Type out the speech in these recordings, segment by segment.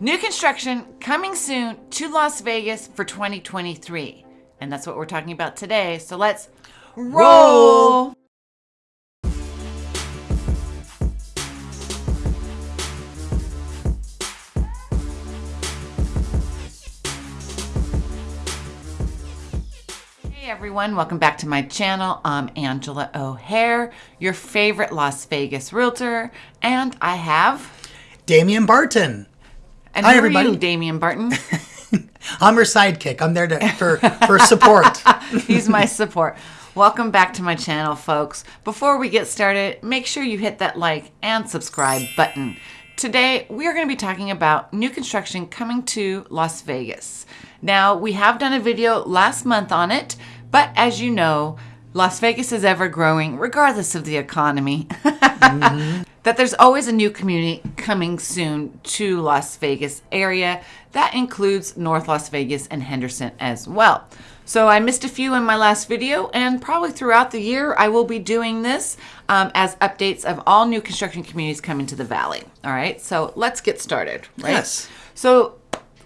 New construction coming soon to Las Vegas for 2023. And that's what we're talking about today. So let's roll. Hey everyone, welcome back to my channel. I'm Angela O'Hare, your favorite Las Vegas realtor, and I have Damian Barton. And Hi, everybody. you, Damian Barton. I'm her sidekick. I'm there to, for for support. He's my support. Welcome back to my channel, folks. Before we get started, make sure you hit that like and subscribe button. Today, we are going to be talking about new construction coming to Las Vegas. Now, we have done a video last month on it, but as you know, Las Vegas is ever growing regardless of the economy. Mm-hmm. That there's always a new community coming soon to Las Vegas area. That includes North Las Vegas and Henderson as well. So I missed a few in my last video, and probably throughout the year I will be doing this um, as updates of all new construction communities coming to the valley. All right, so let's get started. Right? Yes. So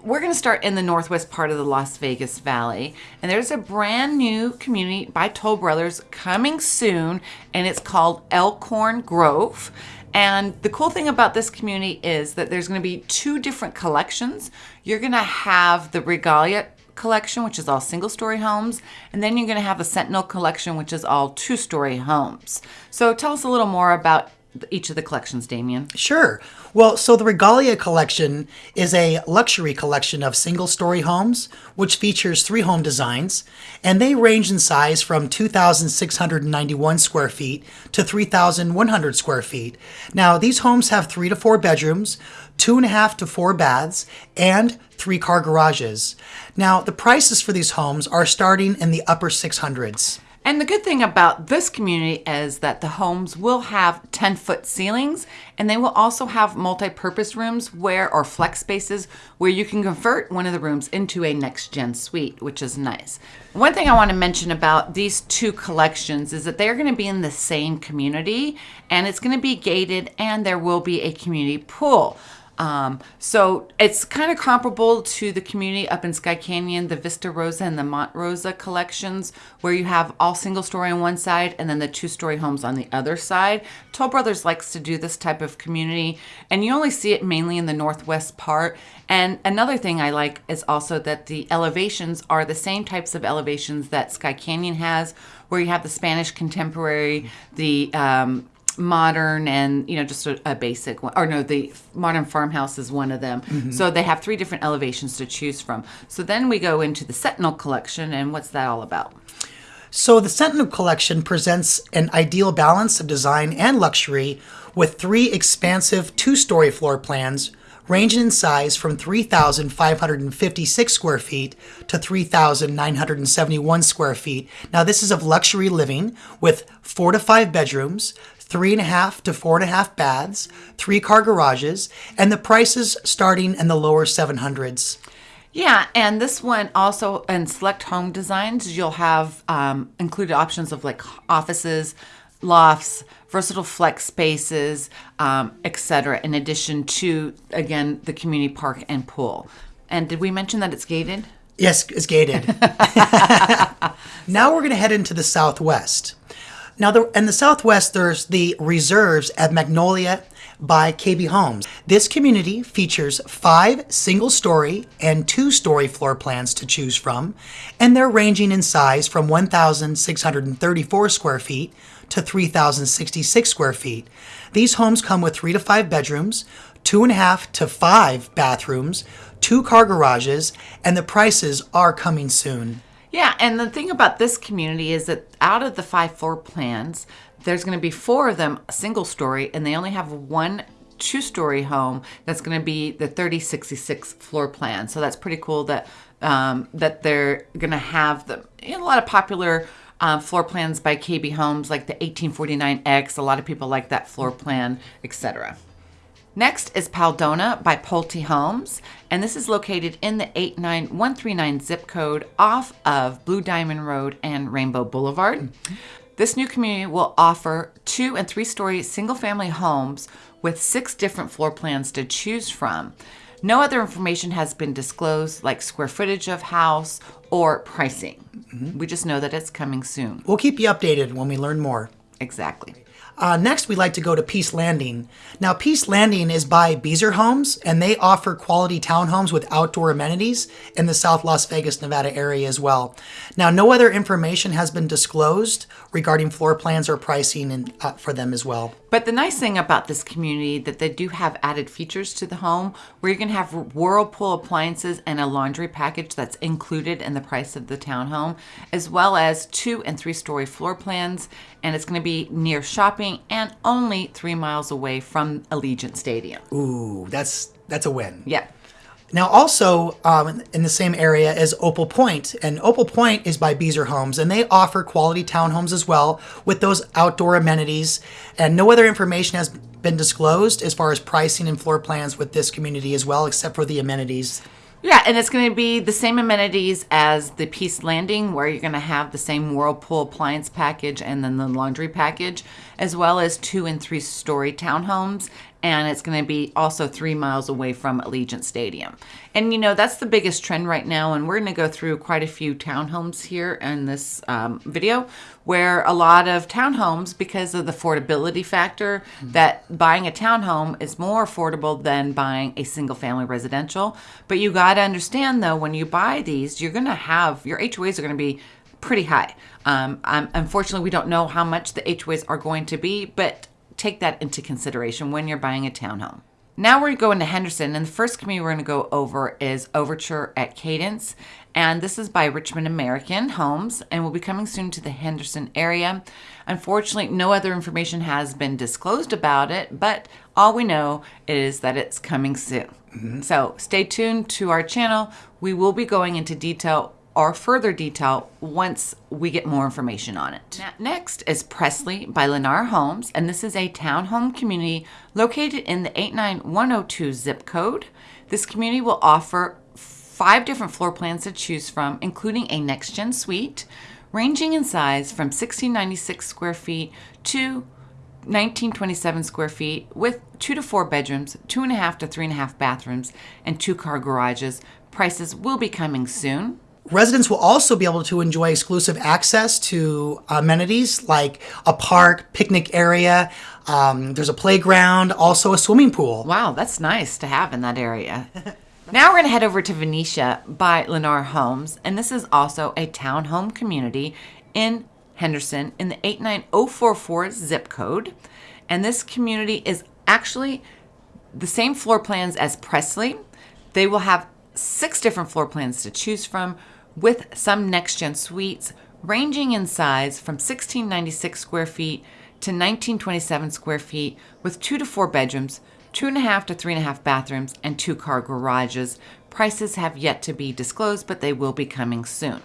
we're going to start in the northwest part of the Las Vegas Valley, and there's a brand new community by Toll Brothers coming soon, and it's called Elkhorn Grove. And the cool thing about this community is that there's going to be two different collections. You're going to have the Regalia collection, which is all single story homes, and then you're going to have the Sentinel collection, which is all two story homes. So tell us a little more about each of the collections, Damien. Sure. Well, so the Regalia collection is a luxury collection of single story homes, which features three home designs, and they range in size from 2,691 square feet to 3,100 square feet. Now, these homes have three to four bedrooms, two and a half to four baths, and three car garages. Now, the prices for these homes are starting in the upper 600s. And the good thing about this community is that the homes will have 10 foot ceilings and they will also have multi purpose rooms where, or flex spaces, where you can convert one of the rooms into a next gen suite, which is nice. One thing I want to mention about these two collections is that they're going to be in the same community and it's going to be gated and there will be a community pool. Um, so it's kind of comparable to the community up in Sky Canyon, the Vista Rosa and the Mont Rosa collections, where you have all single story on one side and then the two story homes on the other side. Toll Brothers likes to do this type of community, and you only see it mainly in the northwest part. And another thing I like is also that the elevations are the same types of elevations that Sky Canyon has, where you have the Spanish contemporary, the um, modern and you know just a, a basic one or no the modern farmhouse is one of them. Mm-hmm. So they have three different elevations to choose from. So then we go into the sentinel collection and what's that all about? So the Sentinel collection presents an ideal balance of design and luxury with three expansive two-story floor plans ranging in size from 3,556 square feet to 3,971 square feet. Now this is of luxury living with four to five bedrooms, three and a half to four and a half baths, three car garages, and the prices starting in the lower 700s. yeah and this one also in select home designs you'll have um, included options of like offices lofts versatile flex spaces um, etc in addition to again the community park and pool and did we mention that it's gated Yes, it's gated. now we're going to head into the southwest. Now, the, in the southwest, there's the reserves at Magnolia by KB Homes. This community features five single story and two story floor plans to choose from, and they're ranging in size from 1,634 square feet to 3,066 square feet. These homes come with three to five bedrooms, two and a half to five bathrooms, two car garages, and the prices are coming soon. Yeah, and the thing about this community is that out of the five floor plans, there's going to be four of them single story, and they only have one two story home that's going to be the 3066 floor plan. So that's pretty cool that um, that they're going to have the you know, a lot of popular um, floor plans by KB Homes, like the 1849X. A lot of people like that floor plan, etc. Next is Paldona by Pulte Homes, and this is located in the 89139 zip code off of Blue Diamond Road and Rainbow Boulevard. This new community will offer two and three story single family homes with six different floor plans to choose from. No other information has been disclosed, like square footage of house or pricing. Mm-hmm. We just know that it's coming soon. We'll keep you updated when we learn more. Exactly. Uh, next, we'd like to go to Peace Landing. Now, Peace Landing is by Beazer Homes, and they offer quality townhomes with outdoor amenities in the South Las Vegas, Nevada area as well. Now, no other information has been disclosed regarding floor plans or pricing in, uh, for them as well. But the nice thing about this community that they do have added features to the home where you can have Whirlpool appliances and a laundry package that's included in the price of the townhome, as well as two and three story floor plans. And it's going to be near shopping and only three miles away from Allegiant Stadium. Ooh, that's that's a win. Yeah. Now, also um, in the same area is Opal Point, and Opal Point is by Beazer Homes, and they offer quality townhomes as well with those outdoor amenities. And no other information has been disclosed as far as pricing and floor plans with this community as well, except for the amenities. Yeah, and it's going to be the same amenities as the Peace Landing, where you're going to have the same Whirlpool appliance package and then the laundry package, as well as two and three story townhomes. And it's going to be also three miles away from Allegiant Stadium. And you know, that's the biggest trend right now. And we're going to go through quite a few townhomes here in this um, video, where a lot of townhomes, because of the affordability factor, that buying a townhome is more affordable than buying a single family residential. But you got to understand though, when you buy these, you're going to have your HOAs are going to be pretty high. Um, um, unfortunately, we don't know how much the HOAs are going to be, but take that into consideration when you're buying a townhome. Now we're going to Henderson, and the first community we're going to go over is Overture at Cadence. And this is by Richmond American Homes and we'll be coming soon to the Henderson area. Unfortunately, no other information has been disclosed about it, but all we know is that it's coming soon. Mm-hmm. So stay tuned to our channel. We will be going into detail or further detail once we get more information on it. Next is Presley by Lennar Homes, and this is a townhome community located in the 89102 zip code. This community will offer five different floor plans to choose from, including a next gen suite, ranging in size from 1696 square feet to 1927 square feet with two to four bedrooms, two and a half to three and a half bathrooms, and two car garages. Prices will be coming soon. Residents will also be able to enjoy exclusive access to amenities like a park, picnic area. Um, there's a playground, also a swimming pool. Wow, that's nice to have in that area. now we're going to head over to Venetia by Lennar Homes, and this is also a townhome community in Henderson in the 89044 zip code. And this community is actually the same floor plans as Presley. They will have six different floor plans to choose from with some next gen suites ranging in size from 1696 square feet to 1927 square feet with two to four bedrooms, two and a half to three and a half bathrooms, and two car garages. Prices have yet to be disclosed, but they will be coming soon.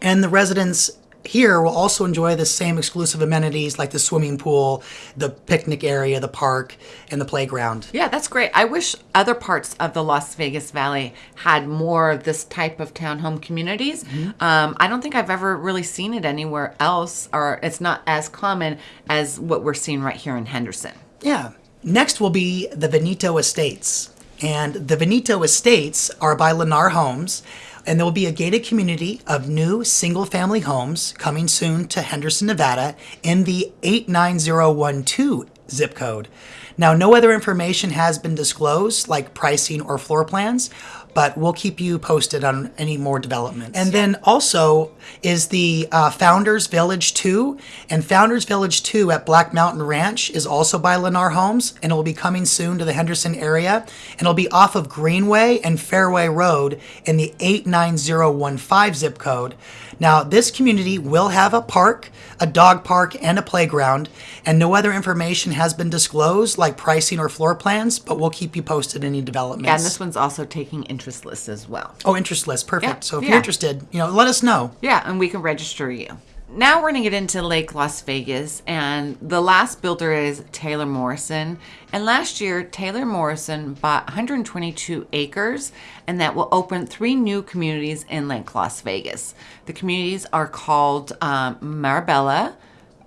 And the residents here will also enjoy the same exclusive amenities like the swimming pool, the picnic area, the park, and the playground. Yeah, that's great. I wish other parts of the Las Vegas Valley had more of this type of townhome communities. Um, I don't think I've ever really seen it anywhere else, or it's not as common as what we're seeing right here in Henderson. Yeah. Next will be the Veneto Estates. And the Veneto Estates are by Lennar Homes, and there will be a gated community of new single family homes coming soon to Henderson, Nevada in the 89012 zip code. Now, no other information has been disclosed, like pricing or floor plans, but we'll keep you posted on any more developments. And then also is the uh, Founders Village 2. And Founders Village 2 at Black Mountain Ranch is also by Lennar Homes, and it will be coming soon to the Henderson area. And it'll be off of Greenway and Fairway Road in the 89015 zip code. Now, this community will have a park, a dog park, and a playground, and no other information has been disclosed, like pricing or floor plans, but we'll keep you posted any developments. Yeah, and this one's also taking interest lists as well. Oh, interest list. Perfect. Yeah, so if yeah. you're interested, you know, let us know. Yeah, and we can register you. Now we're going to get into Lake Las Vegas, and the last builder is Taylor Morrison. And last year, Taylor Morrison bought 122 acres, and that will open three new communities in Lake Las Vegas. The communities are called um, Marabella,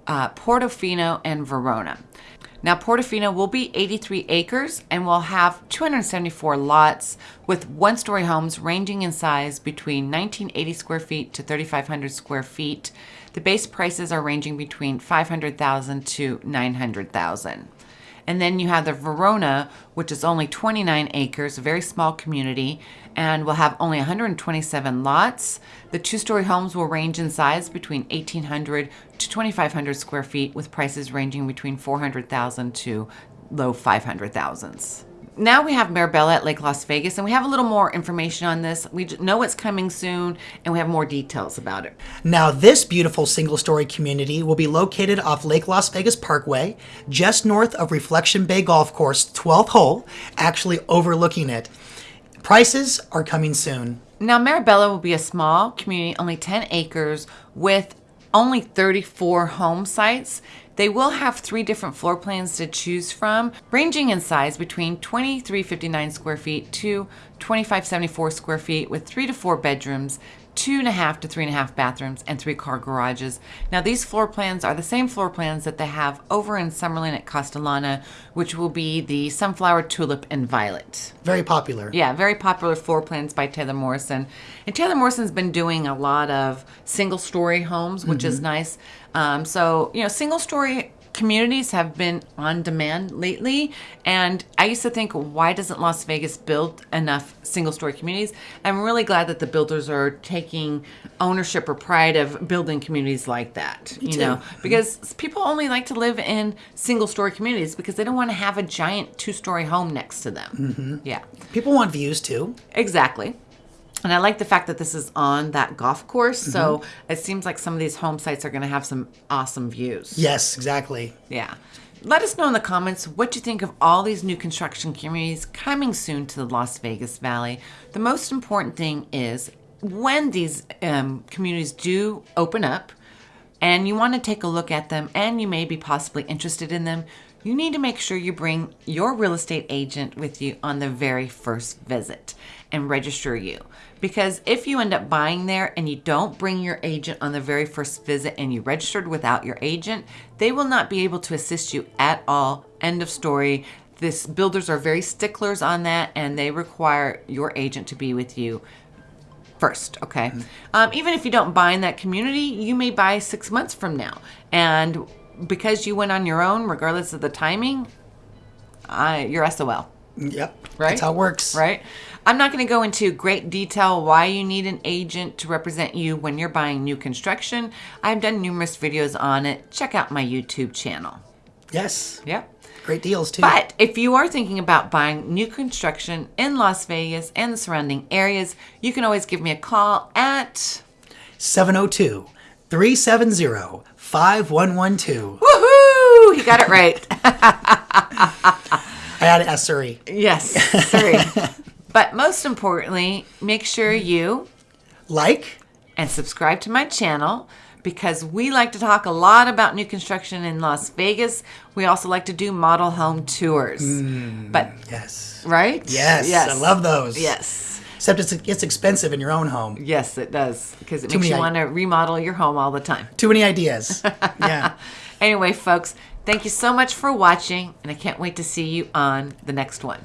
uh, Portofino, and Verona. Now, Portofino will be 83 acres and will have 274 lots with one story homes ranging in size between 1980 square feet to 3,500 square feet. The base prices are ranging between 500,000 to 900,000. And then you have the Verona, which is only 29 acres, a very small community, and will have only 127 lots. The two story homes will range in size between 1,800 to 2,500 square feet, with prices ranging between 400,000 to low 500,000s now we have Marabella at Lake Las Vegas, and we have a little more information on this. We know it's coming soon, and we have more details about it. Now, this beautiful single story community will be located off Lake Las Vegas Parkway, just north of Reflection Bay Golf Course, 12th hole, actually overlooking it. Prices are coming soon. Now, Marabella will be a small community, only 10 acres, with only 34 home sites. They will have three different floor plans to choose from, ranging in size between 2359 square feet to 2574 square feet with three to four bedrooms, two and a half to three and a half bathrooms, and three car garages. Now, these floor plans are the same floor plans that they have over in Summerlin at Castellana, which will be the Sunflower, Tulip, and Violet. Very popular. Yeah, very popular floor plans by Taylor Morrison. And Taylor Morrison's been doing a lot of single story homes, which is nice. Um, so, you know, single story communities have been on demand lately. And I used to think, why doesn't Las Vegas build enough single story communities? I'm really glad that the builders are taking ownership or pride of building communities like that. you too. know, mm-hmm. because people only like to live in single story communities because they don't want to have a giant two story home next to them. Mm-hmm. Yeah. People want views too. Exactly. And I like the fact that this is on that golf course. So it seems like some of these home sites are going to have some awesome views. Yes, exactly. Yeah. Let us know in the comments what you think of all these new construction communities coming soon to the Las Vegas Valley. The most important thing is when these um, communities do open up and you want to take a look at them and you may be possibly interested in them, you need to make sure you bring your real estate agent with you on the very first visit and register you. Because if you end up buying there and you don't bring your agent on the very first visit and you registered without your agent, they will not be able to assist you at all. End of story. This builders are very sticklers on that and they require your agent to be with you first, okay? Um, even if you don't buy in that community, you may buy six months from now. And because you went on your own, regardless of the timing, I, you're SOL, Yep. Right? That's how it works. right? I'm not going to go into great detail why you need an agent to represent you when you're buying new construction. I've done numerous videos on it. Check out my YouTube channel. Yes. Yep. Great deals too. But if you are thinking about buying new construction in Las Vegas and the surrounding areas, you can always give me a call at 702 370 5112. Woohoo! He got it right. I had to ask Siri. yes, sorry. but most importantly, make sure you Like, and subscribe to my channel because we like to talk a lot about new construction in Las Vegas. We also like to do model home tours. Hmm, but yes. right? Yes. Yes, I love those. Yes. Except it's, it's expensive in your own home. Yes, it does because it Too makes you want to remodel your home all the time. Too many ideas. yeah. Anyway, folks, thank you so much for watching, and I can't wait to see you on the next one.